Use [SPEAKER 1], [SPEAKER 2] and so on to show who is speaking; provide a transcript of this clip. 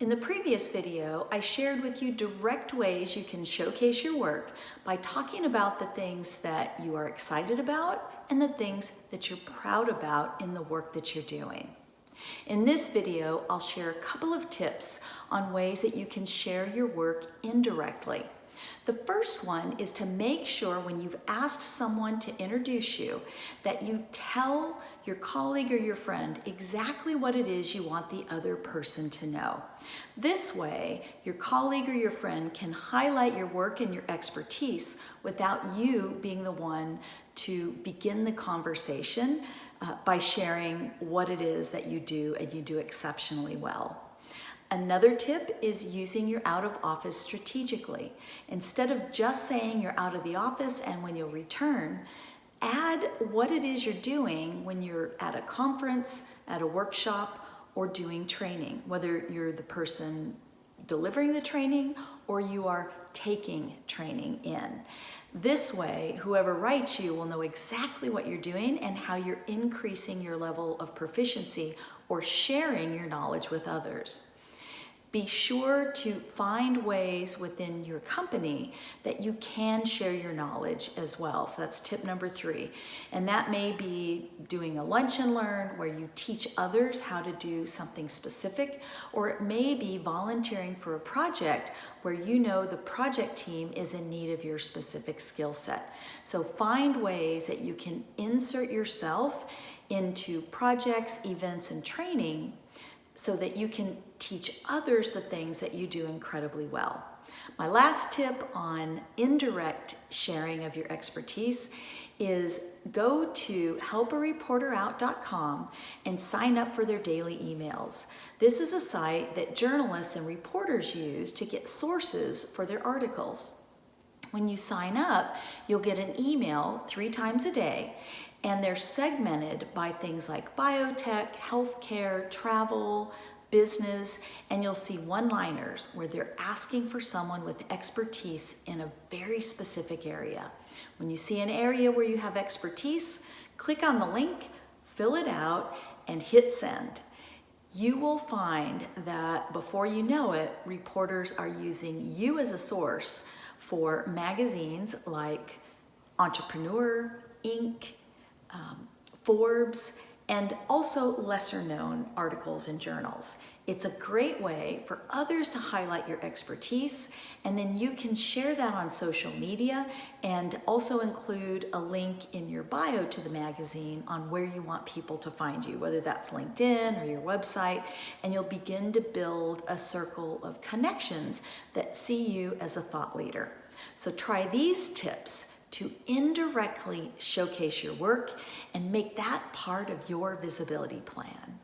[SPEAKER 1] In the previous video, I shared with you direct ways you can showcase your work by talking about the things that you are excited about and the things that you're proud about in the work that you're doing. In this video, I'll share a couple of tips on ways that you can share your work indirectly. The first one is to make sure when you've asked someone to introduce you that you tell your colleague or your friend exactly what it is you want the other person to know. This way, your colleague or your friend can highlight your work and your expertise without you being the one to begin the conversation uh, by sharing what it is that you do and you do exceptionally well. Another tip is using your out of office strategically. Instead of just saying you're out of the office and when you'll return, add what it is you're doing when you're at a conference, at a workshop, or doing training, whether you're the person delivering the training or you are taking training in. This way, whoever writes you will know exactly what you're doing and how you're increasing your level of proficiency or sharing your knowledge with others be sure to find ways within your company that you can share your knowledge as well. So that's tip number three. And that may be doing a lunch and learn where you teach others how to do something specific, or it may be volunteering for a project where you know the project team is in need of your specific skill set. So find ways that you can insert yourself into projects, events, and training so that you can teach others the things that you do incredibly well. My last tip on indirect sharing of your expertise is go to helpareporterout.com and sign up for their daily emails. This is a site that journalists and reporters use to get sources for their articles. When you sign up, you'll get an email three times a day and they're segmented by things like biotech, healthcare, travel, business, and you'll see one-liners where they're asking for someone with expertise in a very specific area. When you see an area where you have expertise, click on the link, fill it out, and hit send. You will find that before you know it, reporters are using you as a source for magazines like Entrepreneur, Inc., um, Forbes, and also lesser known articles in journals. It's a great way for others to highlight your expertise and then you can share that on social media and also include a link in your bio to the magazine on where you want people to find you, whether that's LinkedIn or your website, and you'll begin to build a circle of connections that see you as a thought leader. So try these tips to indirectly showcase your work and make that part of your visibility plan.